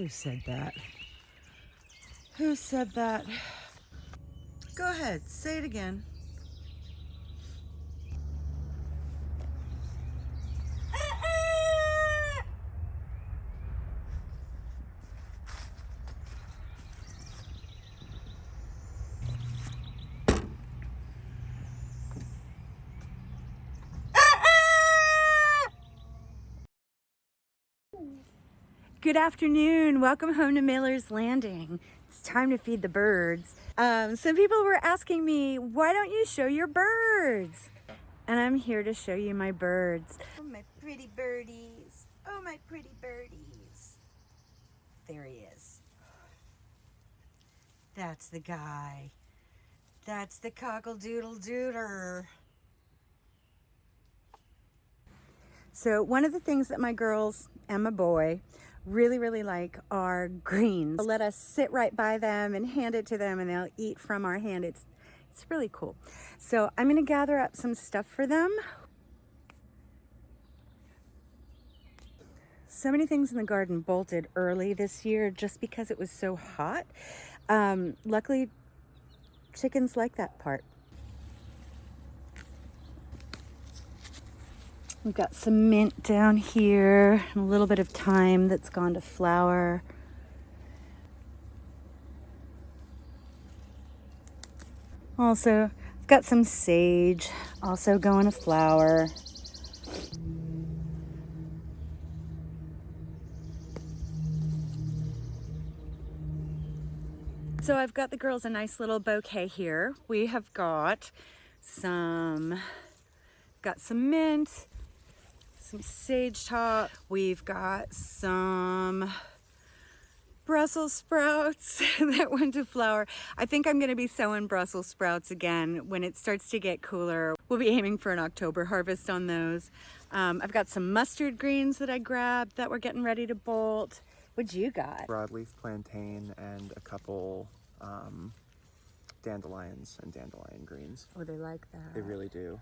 Who said that? Who said that? Go ahead, say it again. Good afternoon. Welcome home to Miller's Landing. It's time to feed the birds. Um, some people were asking me, why don't you show your birds? And I'm here to show you my birds. Oh, my pretty birdies. Oh, my pretty birdies. There he is. That's the guy. That's the cockle-doodle-dooter. So one of the things that my girls and my boy really, really like are greens. They'll let us sit right by them and hand it to them and they'll eat from our hand. It's, it's really cool. So I'm gonna gather up some stuff for them. So many things in the garden bolted early this year just because it was so hot. Um, luckily, chickens like that part. We've got some mint down here, and a little bit of thyme that's gone to flower. Also, I've got some sage, also going to flower. So I've got the girls a nice little bouquet here. We have got some, got some mint, some sage top. We've got some Brussels sprouts that went to flower. I think I'm gonna be sowing Brussels sprouts again when it starts to get cooler. We'll be aiming for an October harvest on those. Um, I've got some mustard greens that I grabbed that we're getting ready to bolt. What'd you got? Broadleaf plantain and a couple um, dandelions and dandelion greens. Oh, they like that. They really do.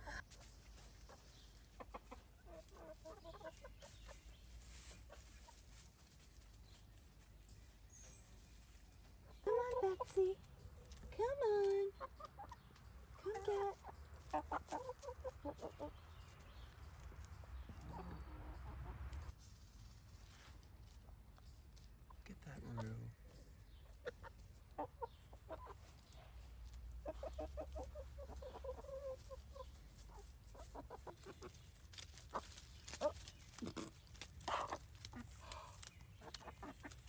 Betsy. Come on. Come get. Get that Rue.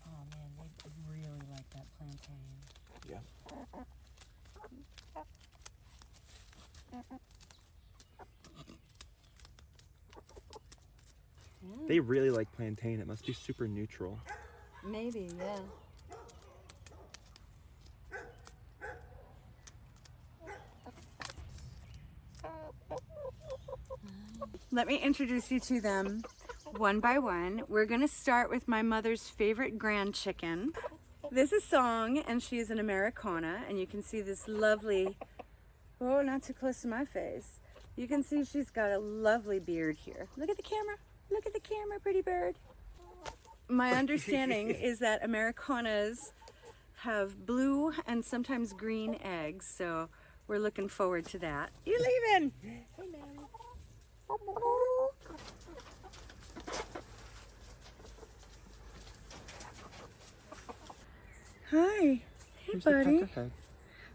Oh man, they really like that plantain. Yeah. They really like plantain. It must be super neutral. Maybe, yeah. Let me introduce you to them one by one. We're gonna start with my mother's favorite grand chicken. This is Song, and she is an Americana, and you can see this lovely, oh, not too close to my face. You can see she's got a lovely beard here. Look at the camera. Look at the camera, pretty bird. My understanding is that Americanas have blue and sometimes green eggs, so we're looking forward to that. You leaving? Hey, Maddie. Hi. Hey, Here's buddy.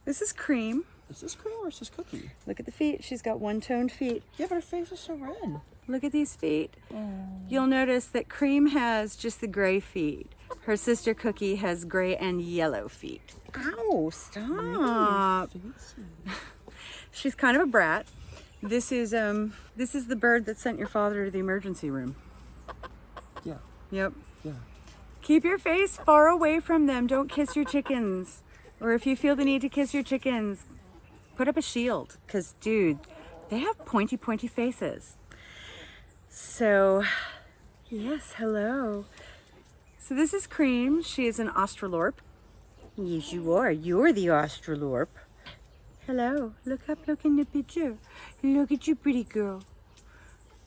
This is Cream. Is this cream or is this cookie? Look at the feet. She's got one-toned feet. Yeah, but her face is so red. Look at these feet. You'll notice that Cream has just the gray feet. Her sister Cookie has gray and yellow feet. Ow, stop. She's kind of a brat. This is um this is the bird that sent your father to the emergency room. Yeah, Yep. yeah. Keep your face far away from them. Don't kiss your chickens. Or if you feel the need to kiss your chickens, put up a shield. Because, dude, they have pointy, pointy faces. So, yes, hello. So this is Cream. She is an Australorp. Yes, you are. You're the Australorp. Hello. Look up, look in the picture. Look at you, pretty girl.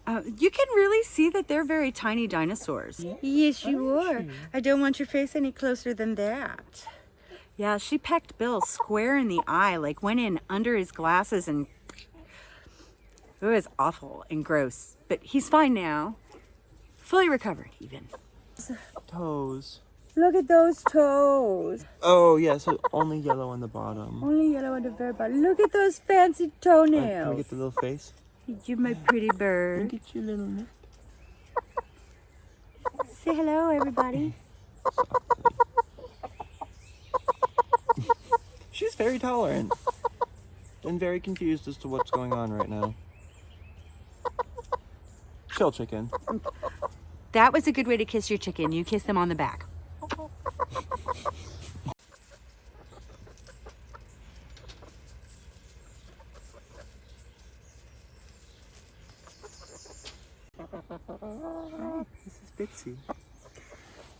Uh, you can really see that they're very tiny dinosaurs. Yes, you are. I don't want your face any closer than that. Yeah, she pecked Bill square in the eye, like went in under his glasses and it was awful and gross. But he's fine now. Fully recovered, even. Toes. Look at those toes. Oh, yeah, so only yellow on the bottom. Only yellow on the very bottom. Look at those fancy Uh, toenails. Can we get the little face? You my pretty bird. Look at your little neck. Say hello, everybody. She's very tolerant and very confused as to what's going on right now. Chill, chicken. That was a good way to kiss your chicken. You kiss them on the back.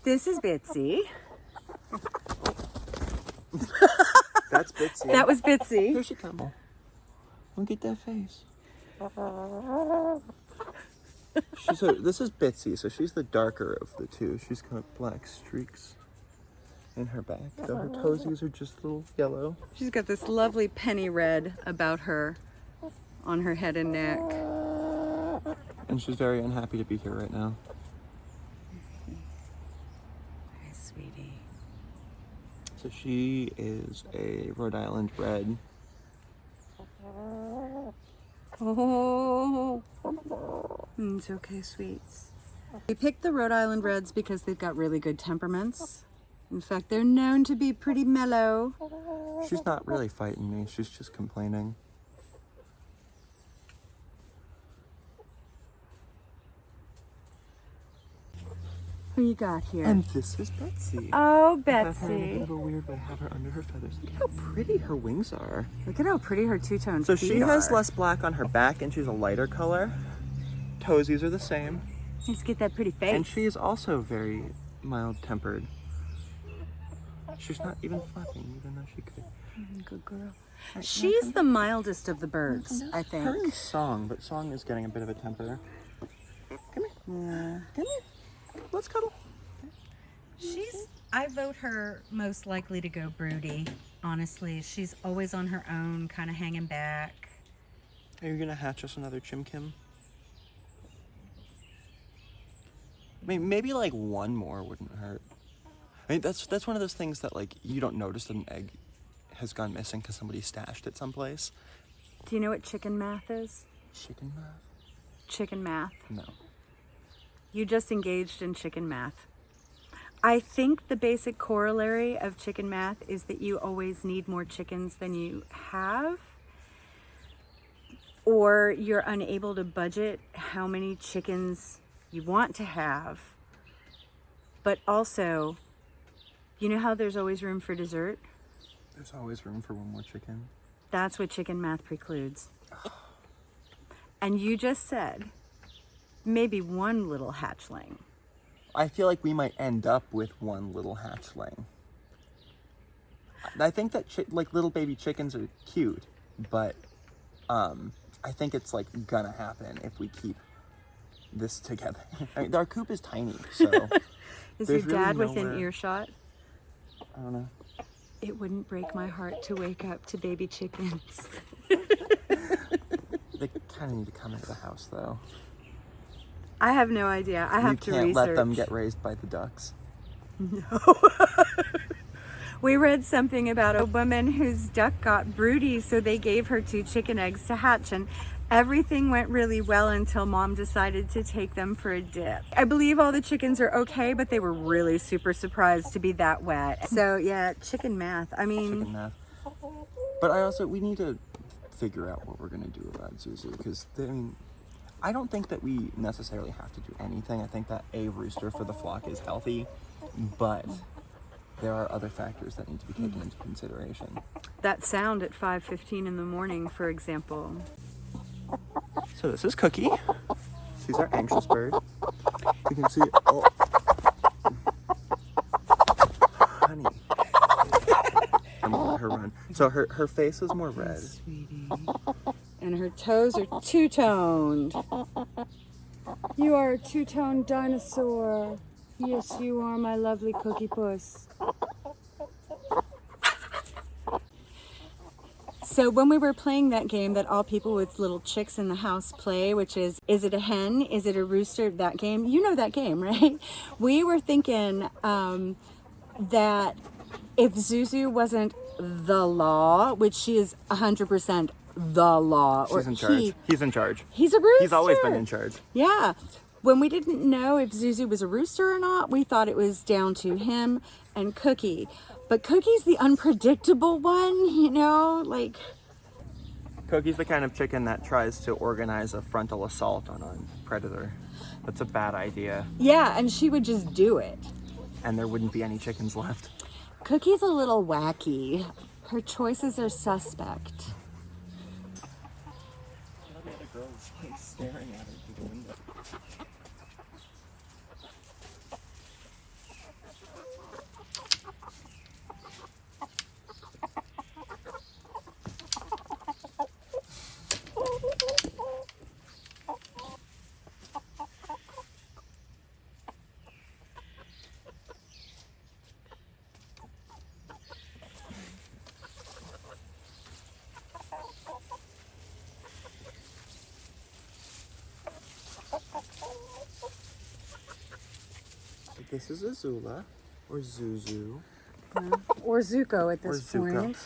This is Bitsy. That's Bitsy. That was Bitsy. Here she comes. Look at that face. She's a, this is Bitsy, so she's the darker of the two. She's got black streaks in her back. Though her toesies are just little yellow. She's got this lovely penny red about her on her head and neck. And she's very unhappy to be here right now. Hi, sweetie. So she is a Rhode Island Red. Oh, Mm, it's okay, sweets. We picked the Rhode Island Reds because they've got really good temperaments. In fact, they're known to be pretty mellow. She's not really fighting me, she's just complaining. Who you got here? And this is Betsy. oh, I her a bit Betsy. a weird way, have her under her feathers. Look how pretty her wings are. Look at how pretty her two-tone So she has are. less black on her back and she's a lighter color. Toesies are the same. Let's get that pretty face. And she is also very mild tempered. She's not even flapping, even though she could. Good girl. She's the mildest of the birds, I think. Her Song, but Song is getting a bit of a temper. Come here, Yeah. come here. Let's cuddle. She's, I vote her most likely to go broody, honestly. She's always on her own, kind of hanging back. Are you gonna hatch us another chimkim? I mean, maybe like one more wouldn't hurt. I mean, that's that's one of those things that like you don't notice that an egg has gone missing because somebody stashed it someplace. Do you know what chicken math is? Chicken math? Chicken math. No. You just engaged in chicken math. I think the basic corollary of chicken math is that you always need more chickens than you have, or you're unable to budget how many chickens you want to have. But also, you know how there's always room for dessert? There's always room for one more chicken. That's what chicken math precludes. And you just said maybe one little hatchling. I feel like we might end up with one little hatchling. I think that like little baby chickens are cute, but um, I think it's like gonna happen if we keep this together. I mean, our coop is tiny, so Is your really dad within nowhere- earshot? I don't know. It wouldn't break my heart to wake up to baby chickens. They kind of need to come into the house though. I have no idea. I have you to can't let them get raised by the ducks. No. We read something about a woman whose duck got broody, so they gave her two chicken eggs to hatch, and everything went really well until mom decided to take them for a dip. I believe all the chickens are okay, but they were really super surprised to be that wet. So yeah, chicken math. I mean, Chicken math. But I also we need to figure out what we're gonna do about Zuzu because I mean, I don't think that we necessarily have to do anything. I think that a rooster for the flock is healthy, but there are other factors that need to be taken mm. into consideration. that sound at 5.15 in the morning, for example. So this is Cookie. She's our anxious bird. You can see. Oh. Honey. I'm gonna let her run. So her her face is more red. Sweetie. And her toes are two-toned. You are a two-toned dinosaur. Yes, you are my lovely cookie puss. So when we were playing that game that all people with little chicks in the house play, which is, is it a hen? Is it a rooster? That game, you know that game, right? We were thinking um, that if Zuzu wasn't the law, which she is 100% the law, or She's in charge. he, He's in charge. he's a rooster. He's always been in charge. Yeah. When we didn't know if Zuzu was a rooster or not, we thought it was down to him and Cookie. But Cookie's the unpredictable one, you know? Like, Cookie's the kind of chicken that tries to organize a frontal assault on a predator. That's a bad idea, yeah, and she would just do it. and there wouldn't be any chickens left. Cookie's a little wacky. Her choices are suspect. The other girl's like staring at her through the window. This is Azula, or Zuzu. Or Zuko at Or this Zuko. point.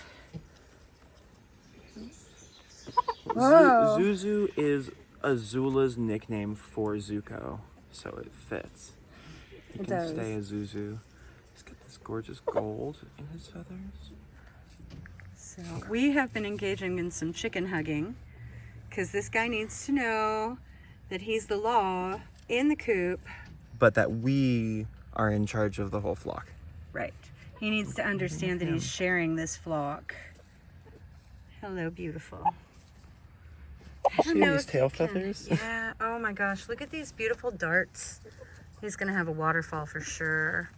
Whoa. Zuzu is Azula's nickname for Zuko, so it fits. He It can does. stay a Zuzu. He's got this gorgeous gold in his feathers. So we have been engaging in some chicken hugging because this guy needs to know that he's the law in the coop. But that we are in charge of the whole flock. Right. He needs to understand that he's sharing this flock. Hello, beautiful. See know these tail you can- feathers? Yeah. Oh my gosh. Look at these beautiful darts. He's going to have a waterfall for sure.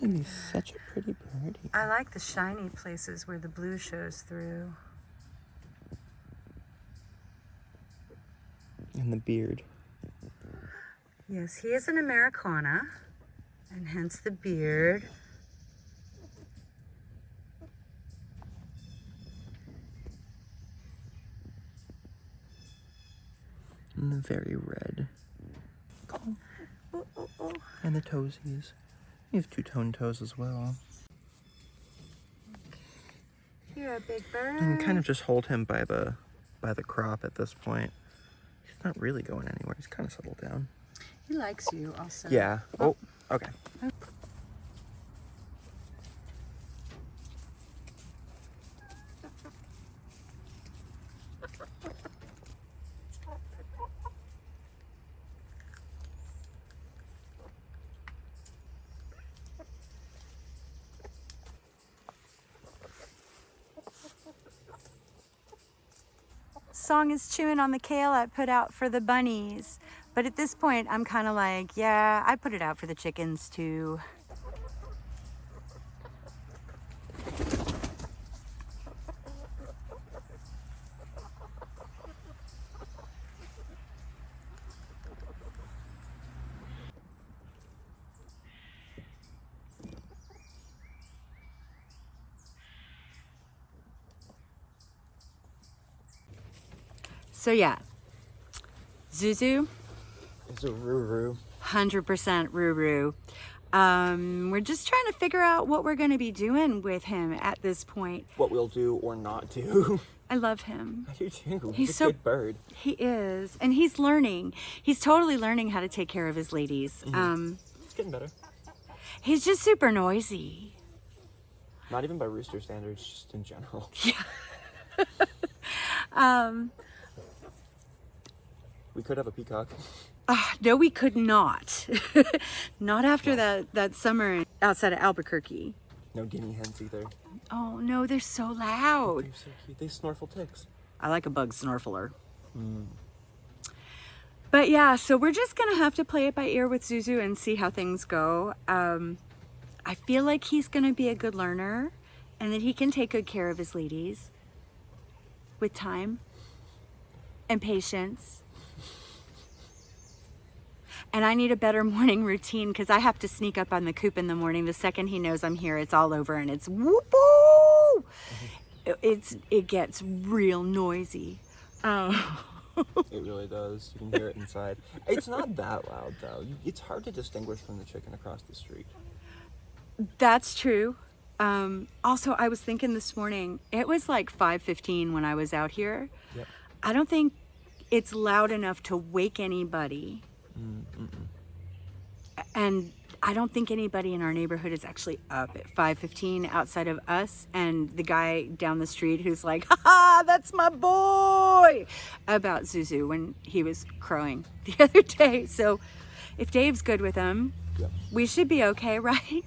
And he's such a pretty birdie. I like the shiny places where the blue shows through. And the beard. Yes, he is an Americana, and hence the beard. And the very red. Oh, oh, oh. And the toesies. You have two-tone toes as well. You're a big bird. And kind of just hold him by the by the crop at this point. He's not really going anywhere. He's kind of settled down. He likes you also. Yeah. Oh. oh, okay. Song is chewing on the kale I put out for the bunnies. But at this point, I'm kind of like, yeah, I put it out for the chickens too. So yeah, Zuzu, Ruru. 100% Ruru. Um, we're just trying to figure out what we're going to be doing with him at this point. What we'll do or not do. I love him. I do too. He's a so- good bird. He is, and he's learning. He's totally learning how to take care of his ladies. Um, It's getting better. he's just super noisy. Not even by rooster standards, just in general. Um, We could have a peacock. Ah, no, we could not. not after that, that summer outside of Albuquerque. No guinea hens either. Oh no, they're so loud. They're so cute. They snorfle ticks. I like a bug snorfler. But yeah, so we're just gonna have to play it by ear with Zuzu and see how things go. Um, I feel like he's gonna be a good learner and that he can take good care of his ladies with time. and patience. And I need a better morning routine because I have to sneak up on the coop in the morning. The second he knows I'm here, it's all over and it's whoop It's it gets real noisy. Oh. It really does. You can hear it inside. It's not that loud though. It's hard to distinguish from the chicken across the street. That's true. Um, also, I was thinking this morning, it was like 5.15 when I was out here. Yep. I don't think it's loud enough to wake anybody. Mm, mm, mm. And I don't think anybody in our neighborhood is actually up at 5.15 outside of us and the guy down the street who's like, ha ha, that's my boy, about Zuzu when he was crowing the other day. So if Dave's good with him, Yep. we should be okay, right?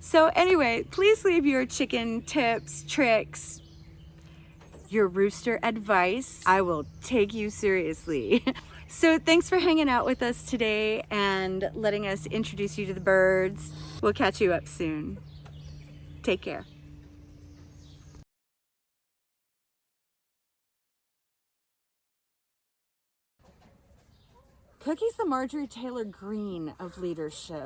So anyway, please leave your chicken tips, tricks, your rooster advice. I will take you seriously. So thanks for hanging out with us today and letting us introduce you to the birds. We'll catch you up soon. Take care. Cookie's the Marjorie Taylor Greene of leadership.